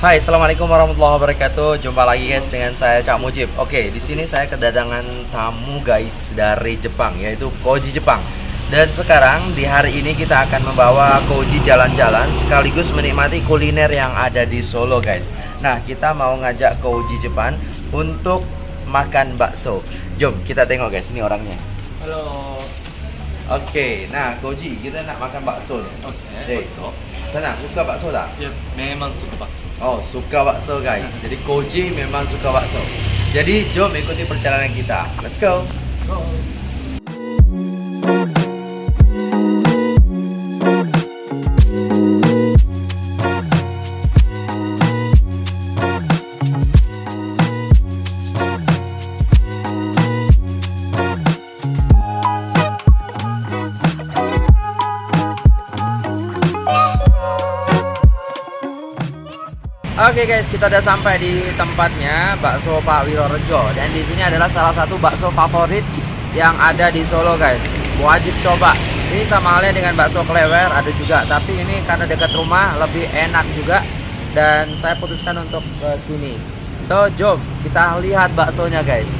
Hai, assalamualaikum warahmatullahi wabarakatuh. Jumpa lagi guys dengan saya Cak Mujib. Oke, di sini saya kedatangan tamu guys dari Jepang, yaitu Koji Jepang. Dan sekarang di hari ini kita akan membawa Koji jalan-jalan sekaligus menikmati kuliner yang ada di Solo guys. Nah, kita mau ngajak Koji Jepang untuk makan bakso. Jom kita tengok guys, ini orangnya. Halo. Oke, nah Koji kita nak makan bakso nih. Oke. Dek. bakso. Senang, suka bakso tak? Ya, memang suka bakso. Oh, suka bakso guys. Jadi Koji memang suka bakso. Jadi jom ikuti perjalanan kita. Let's go. Oke guys, kita udah sampai di tempatnya bakso Pak Wirorejo dan di sini adalah salah satu bakso favorit yang ada di Solo guys. Wajib coba. Ini sama halnya dengan bakso klewer ada juga, tapi ini karena dekat rumah lebih enak juga dan saya putuskan untuk ke sini. So, jom kita lihat baksonya guys.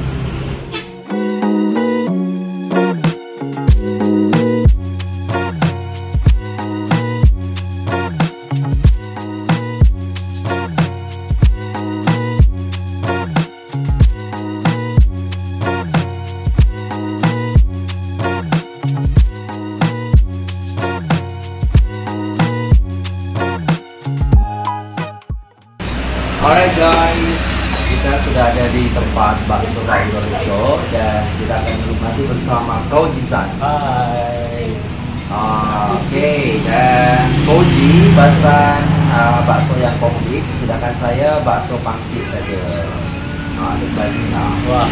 Alright guys, kita sudah ada di tempat bakso Pak Wirorejo dan kita akan menikmati bersama Koji-san. Hai. Ah, Oke, dan Koji bahasan uh, bakso yang komplit, sedangkan saya bakso pangsit saja. Nah, banyak. Wah,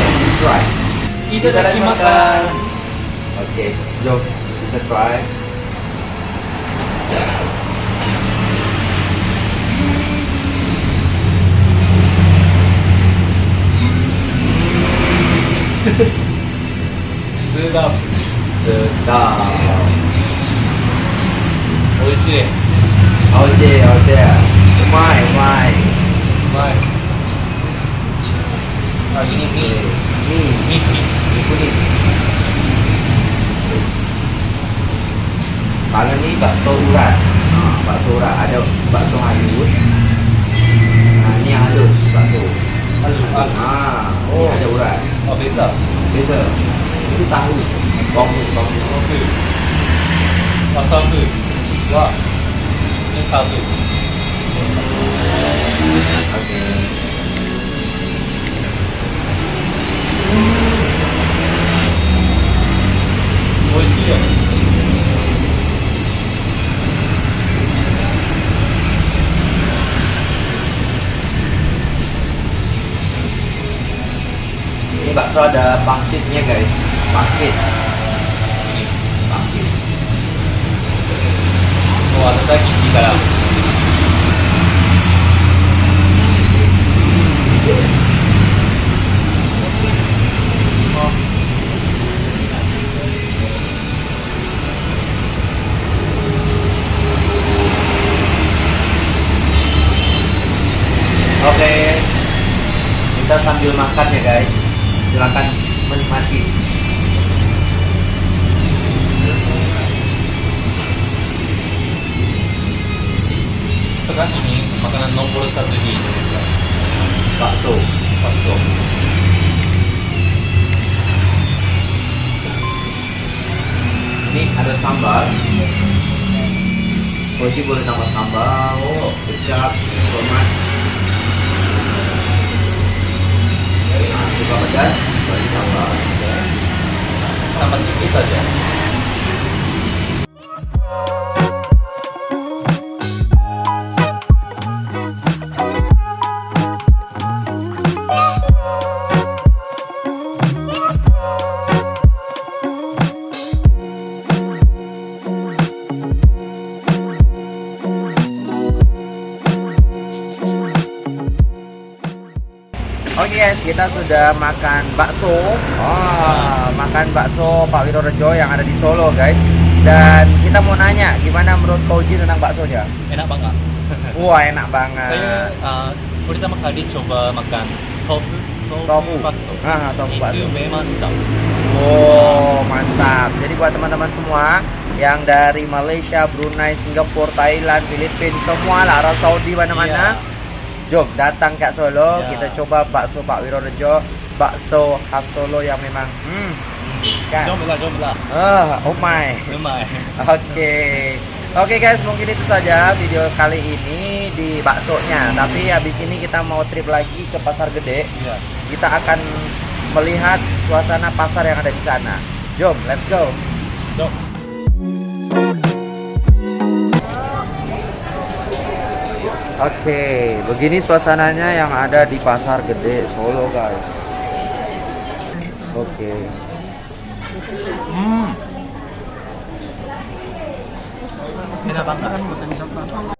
Let's try. itu lagi makan. Oke, jom kita try. スーダープスーダー美味しい。美味しい、美味しい。うまい、うまい。bây giờ chúng ta gửi vòng gửi vòng gửi vòng gửi và thơm gửi rồi nên thơm gửi ok. Ini bakso ada pangsitnya guys. Pangsit. Pangsit. Oh, ada di. Oke. Kita sambil makan ya guys. Silakan menikmati. Sekarang ini makanan nomor satu di Indonesia. Bakso. Bakso. Ini ada sambal. Koji boleh tambah sambal, oh, kecap, tomat. Sedikit saja. Oke guys, kita sudah makan bakso. Wah, makan bakso Pak Wirorejo yang ada di Solo guys. Dan kita mau nanya gimana menurut Koji tentang baksonya? Enak banget. Wah enak banget. Saya uh, pertama kali coba makan tofu tofu, bakso. Ah, tofu Itu bakso. memang sedap. Oh mantap. Jadi buat teman-teman semua yang dari Malaysia, Brunei, Singapura, Thailand, Filipina, semua lah Arab Saudi mana-mana. Jom datang ke Solo, Ya. kita coba bakso Pak Wirorejo, bakso khas Solo yang memang hmm, kan. Jom lah, jom lah. Ah, oh my. Memang. Oke. Oke guys, mungkin itu saja video kali ini di baksonya. Tapi habis ini kita mau trip lagi ke Pasar Gede. Ya. Kita akan melihat suasana pasar yang ada di sana. Jom, let's go. Jom. Oke, begini suasananya yang ada di Pasar Gede Solo, guys. Oke. Hmm. Enak banget.